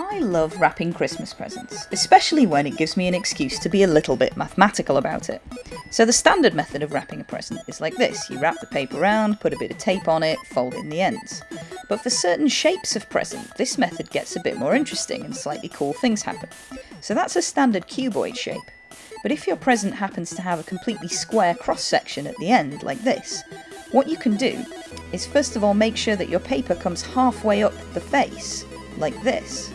I love wrapping Christmas presents, especially when it gives me an excuse to be a little bit mathematical about it. So the standard method of wrapping a present is like this. You wrap the paper around, put a bit of tape on it, fold in the ends. But for certain shapes of present, this method gets a bit more interesting and slightly cool things happen. So that's a standard cuboid shape. But if your present happens to have a completely square cross section at the end, like this, what you can do is first of all make sure that your paper comes halfway up the face, like this.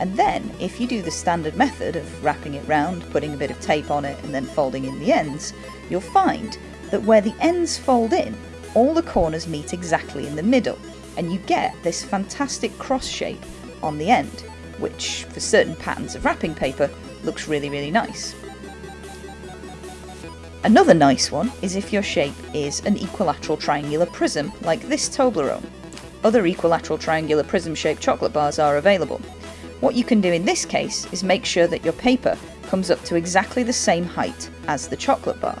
And then, if you do the standard method of wrapping it round, putting a bit of tape on it, and then folding in the ends, you'll find that where the ends fold in, all the corners meet exactly in the middle, and you get this fantastic cross shape on the end, which, for certain patterns of wrapping paper, looks really, really nice. Another nice one is if your shape is an equilateral triangular prism, like this Toblerone. Other equilateral triangular prism shaped chocolate bars are available, what you can do in this case is make sure that your paper comes up to exactly the same height as the chocolate bar.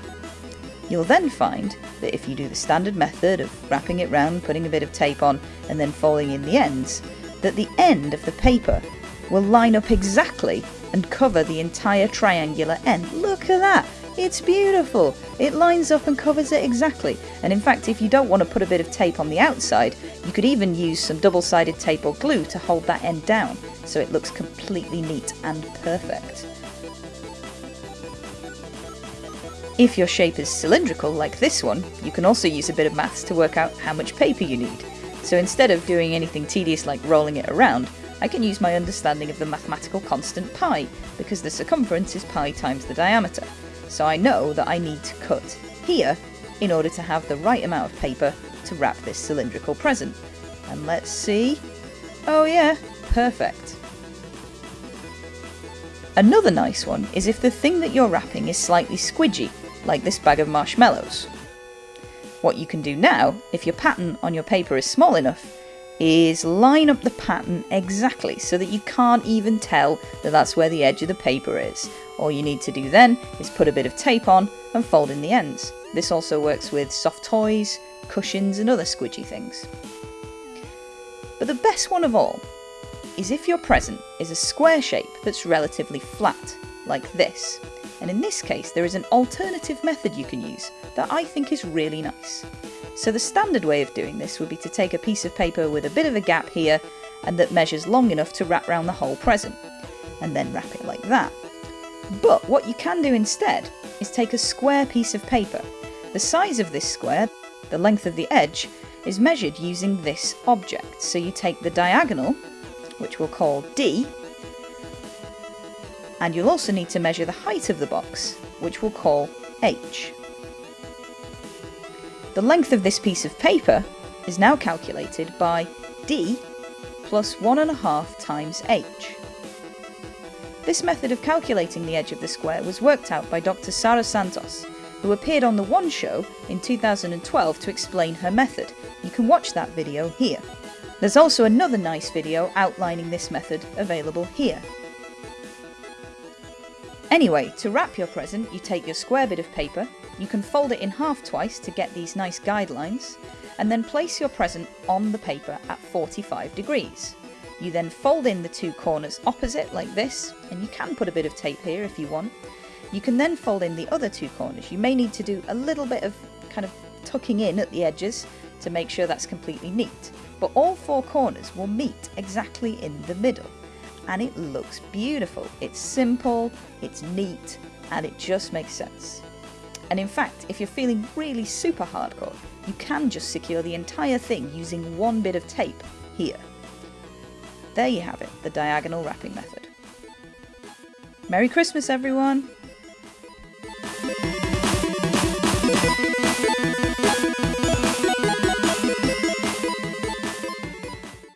You'll then find that if you do the standard method of wrapping it round, putting a bit of tape on and then folding in the ends, that the end of the paper will line up exactly and cover the entire triangular end. Look at that! It's beautiful! It lines up and covers it exactly. And in fact, if you don't want to put a bit of tape on the outside, you could even use some double-sided tape or glue to hold that end down so it looks completely neat and perfect. If your shape is cylindrical like this one, you can also use a bit of maths to work out how much paper you need. So instead of doing anything tedious like rolling it around, I can use my understanding of the mathematical constant pi, because the circumference is pi times the diameter. So I know that I need to cut here in order to have the right amount of paper to wrap this cylindrical present. And let's see. Oh yeah, perfect. Another nice one is if the thing that you're wrapping is slightly squidgy, like this bag of marshmallows. What you can do now, if your pattern on your paper is small enough, is line up the pattern exactly so that you can't even tell that that's where the edge of the paper is. All you need to do then is put a bit of tape on and fold in the ends. This also works with soft toys, cushions and other squidgy things. But the best one of all is if your present is a square shape that's relatively flat, like this. And in this case, there is an alternative method you can use that I think is really nice. So the standard way of doing this would be to take a piece of paper with a bit of a gap here and that measures long enough to wrap around the whole present, and then wrap it like that. But what you can do instead is take a square piece of paper. The size of this square, the length of the edge, is measured using this object. So you take the diagonal which we'll call D, and you'll also need to measure the height of the box, which we'll call H. The length of this piece of paper is now calculated by D plus 1.5 times H. This method of calculating the edge of the square was worked out by Dr. Sara Santos, who appeared on The One Show in 2012 to explain her method. You can watch that video here. There's also another nice video outlining this method available here. Anyway, to wrap your present, you take your square bit of paper, you can fold it in half twice to get these nice guidelines, and then place your present on the paper at 45 degrees. You then fold in the two corners opposite like this, and you can put a bit of tape here if you want. You can then fold in the other two corners. You may need to do a little bit of kind of tucking in at the edges to make sure that's completely neat but all four corners will meet exactly in the middle. And it looks beautiful. It's simple, it's neat, and it just makes sense. And in fact, if you're feeling really super hardcore, you can just secure the entire thing using one bit of tape here. There you have it, the diagonal wrapping method. Merry Christmas everyone!